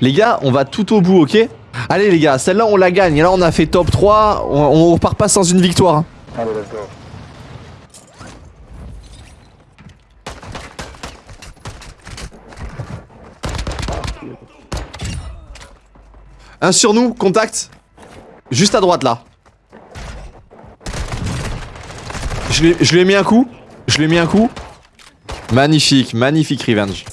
Les gars, on va tout au bout, ok? Allez les gars, celle-là on la gagne. Et là on a fait top 3, on, on repart pas sans une victoire. hein. Allez, let's go. Un sur nous, contact. Juste à droite là. Je lui- je lui ai mis un coup. Je lui ai mis un coup. Magnifique, magnifique revenge.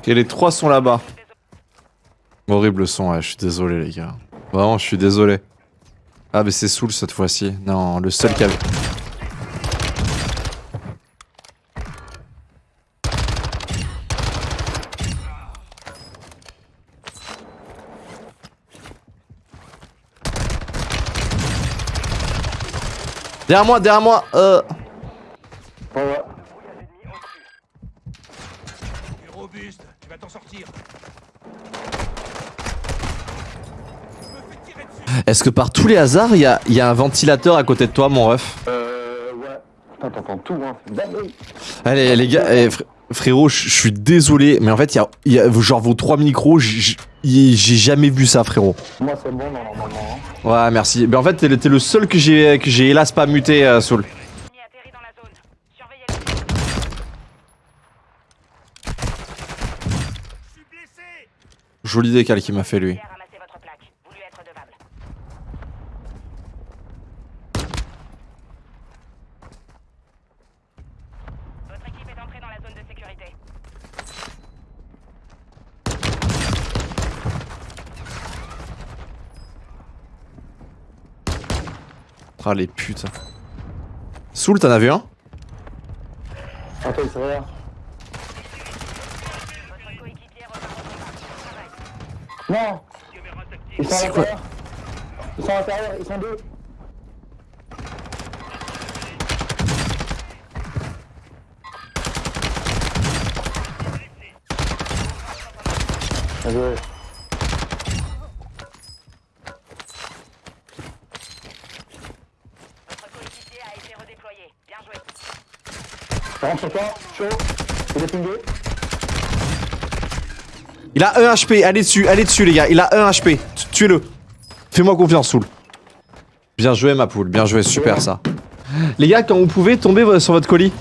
Ok, les trois sont là-bas. Horrible son, ouais, je suis désolé les gars. Vraiment, je suis désolé. Ah, mais c'est Soul cette fois-ci. Non, le seul qui a... Derrière moi, derrière moi, euh... Ouais, ouais. Tu es robuste, tu vas t'en sortir. Est-ce que par tous les hasards, il y a, il y a un ventilateur à côté de toi, mon ref Euh, ouais. Putain, t'entends tout, hein. Allez, les gars, eh, fr- frérot, je suis désolé, mais en fait, il y a, il y a genre vos trois micros, j'ai jamais vu ça, frérot. Moi, c'est bon, non, normalement. hein. Ouais, merci. Mais en fait, t'es le seul que j'ai que j'ai hélas pas muté, euh, Soul. Joli décal qu'il m'a fait, lui. Hier, ramassez votre plaque. Voulu être devable. Votre équipe est entrée dans la zone de sécurité. Ah, les putes. Soul, t'en as vu un Attends, il s'est rien. Votre coéquipier repart au combat. Bon travail. Non Ils sont à l'intérieur. Ils sont à l'intérieur, ils sont deux. Bien joué. Votre coéquipier a été redéployé. Bien joué. Ça rentre sur toi, chaud. Il est pingé. Il a 1 HP, allez dessus, allez dessus, les gars. Il a 1 HP. Tu- Tuez-le. Fais-moi confiance, Soul. Bien joué, ma poule. Bien joué, super ça. Les gars, quand vous pouvez, tomber sur votre colis.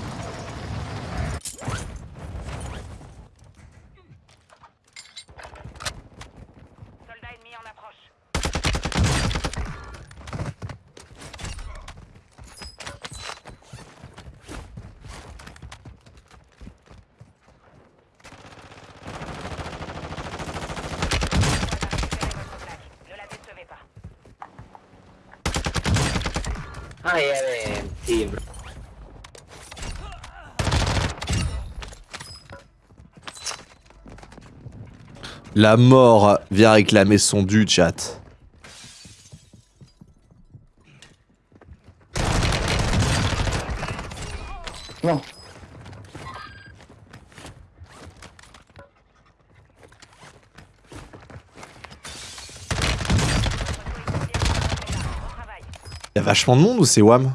I have a team. La mort vient réclamer son dû, chat. Non. Y'a vachement de monde ou c'est Wam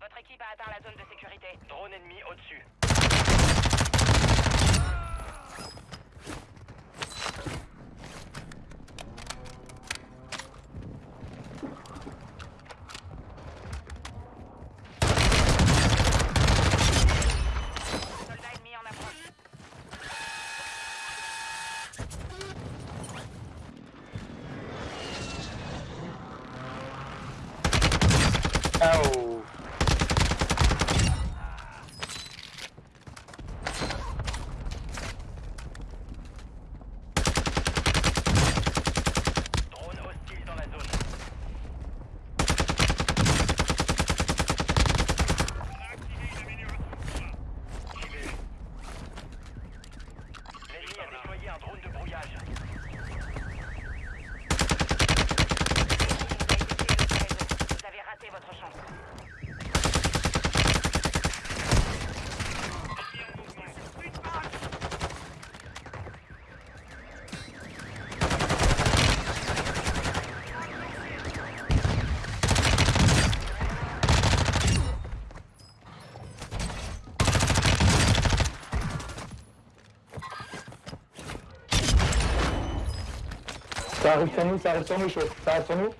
Votre équipe a atteint la zone de sécurité. Drone ennemi au-dessus. Soldat ennemi en approche. Ça arrive sur nous, ça arrive sur nous, chaud. Ça arrive sur nous.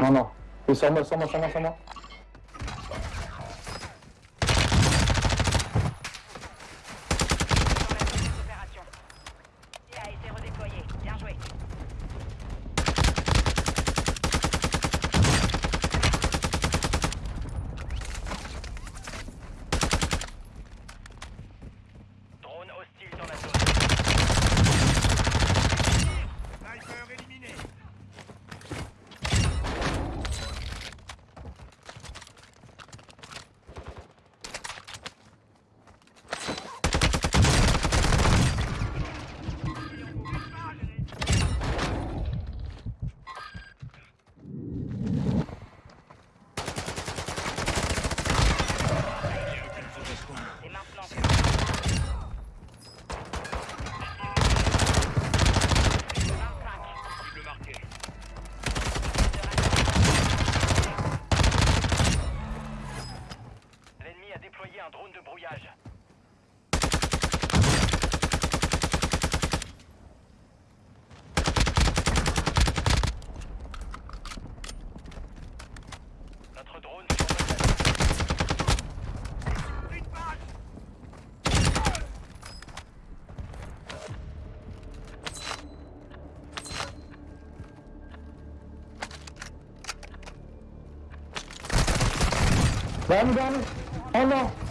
Non, non. Et sur moi, sur moi, sur moi, sur moi. Déployé un drone de brouillage. Notre drone survole la Une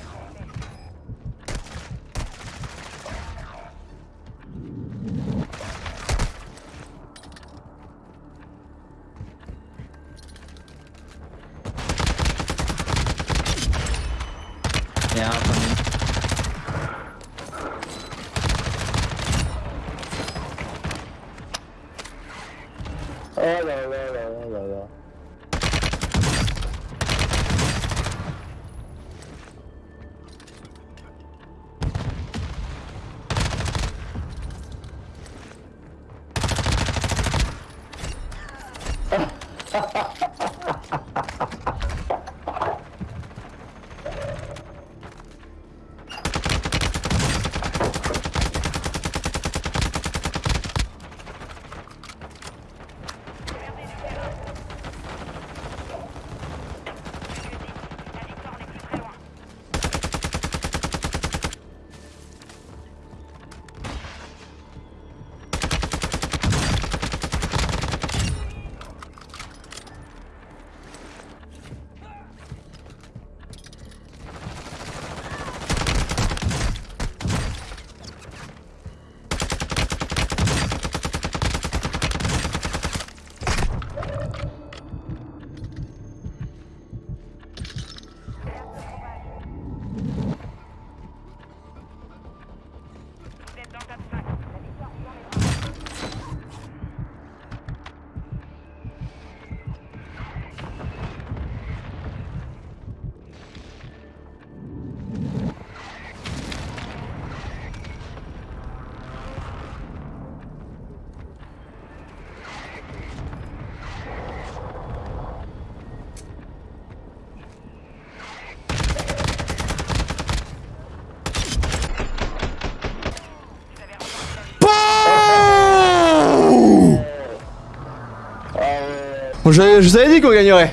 Bon, je, je vous avais dit qu'on gagnerait.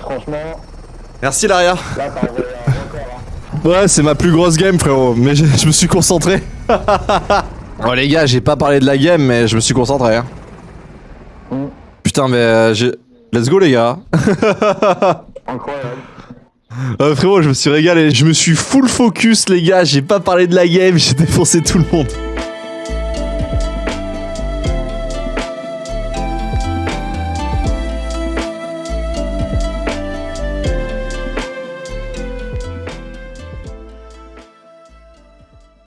Franchement, Merci Laria. là t'as envoyé un record. Hein. Ouais, c'est ma plus grosse game, frérot. Mais je, je me suis concentré. oh les gars, j'ai pas parlé de la game, mais je me suis concentré. Hein. Mm. Putain, mais euh, j'ai. Let's go les gars. Incroyable. Euh, frérot, je me suis régalé. Je me suis full focus, les gars. J'ai pas parlé de la game. J'ai défoncé tout le monde.